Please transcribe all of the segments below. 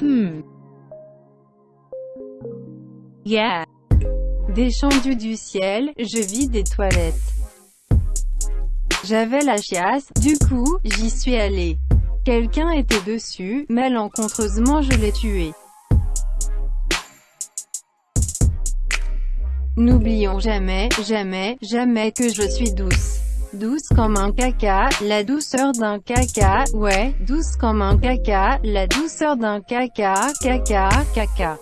Hmm. Yeah. Descendu du ciel, je vis des toilettes. J'avais la chiasse, du coup, j'y suis allé. Quelqu'un était dessus, malencontreusement je l'ai tué. N'oublions jamais, jamais, jamais que je suis douce. Douce comme un caca, la douceur d'un caca, ouais, douce comme un caca, la douceur d'un caca, caca, caca.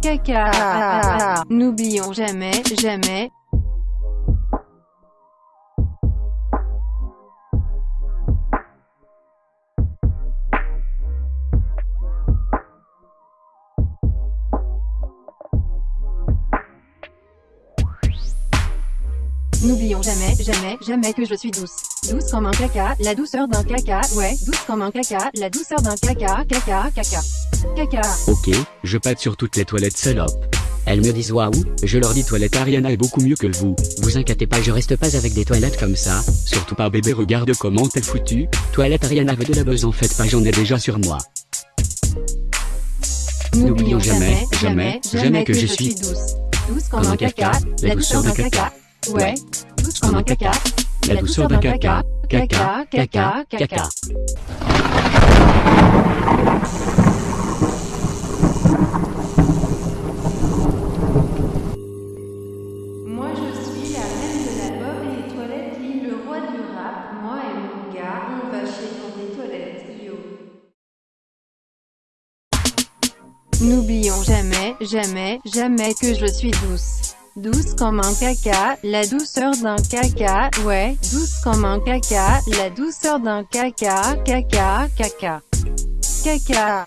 Caca, n'oublions jamais, jamais, N'oublions jamais, jamais, jamais que je suis douce. Douce comme un caca, la douceur d'un caca, ouais, douce comme un caca, la douceur d'un caca, caca, caca. Caca. Ok, je pâte sur toutes les toilettes salope. Elles me disent waouh, je leur dis toilette Ariana est beaucoup mieux que vous. Vous inquiétez pas, je reste pas avec des toilettes comme ça. Surtout pas bébé, regarde comment t'es foutu. Toilette Ariana veut de la buzz en fait pas, j'en ai déjà sur moi. N'oublions jamais, jamais, jamais que je suis douce. Douce comme un caca, la douceur d'un caca. Ouais, douce comme un caca. La douceur d'un caca, caca, caca, caca. Moi je suis la reine de la pop et les toilettes lit le roi du rap. Moi et mon gars, on va chier dans des toilettes, yo. N'oublions jamais, jamais, jamais que je suis douce. Douce comme un caca, la douceur d'un caca, ouais, douce comme un caca, la douceur d'un caca, caca, caca. Caca.